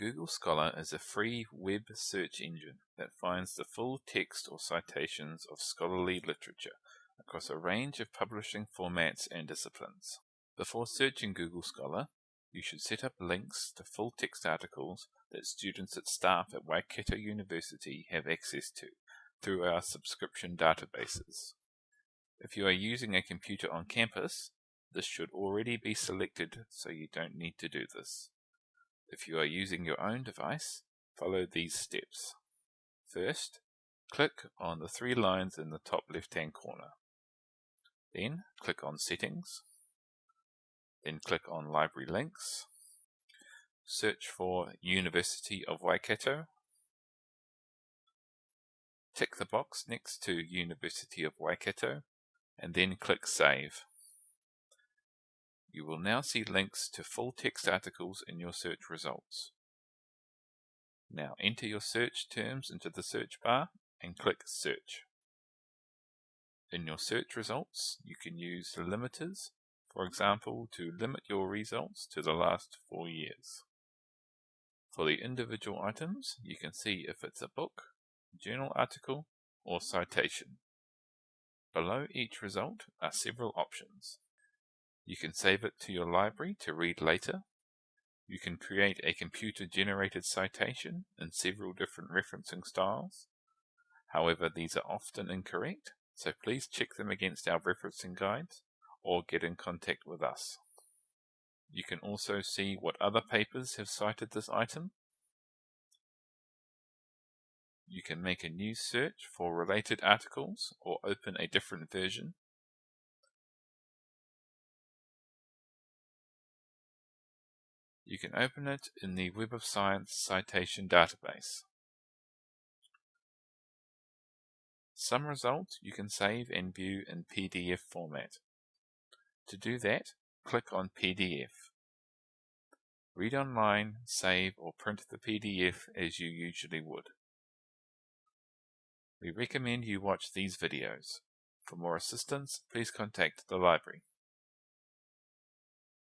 Google Scholar is a free web search engine that finds the full text or citations of scholarly literature across a range of publishing formats and disciplines. Before searching Google Scholar, you should set up links to full text articles that students and staff at Waikato University have access to through our subscription databases. If you are using a computer on campus, this should already be selected so you don't need to do this. If you are using your own device, follow these steps. First, click on the three lines in the top left-hand corner. Then click on Settings. Then click on Library Links. Search for University of Waikato. Tick the box next to University of Waikato and then click Save. You will now see links to full text articles in your search results. Now enter your search terms into the search bar and click Search. In your search results, you can use the limiters, for example, to limit your results to the last four years. For the individual items, you can see if it's a book, journal article, or citation. Below each result are several options. You can save it to your library to read later. You can create a computer-generated citation in several different referencing styles. However, these are often incorrect, so please check them against our referencing guides or get in contact with us. You can also see what other papers have cited this item. You can make a new search for related articles or open a different version. You can open it in the Web of Science citation database. Some results you can save and view in PDF format. To do that, click on PDF. Read online, save or print the PDF as you usually would. We recommend you watch these videos. For more assistance, please contact the library.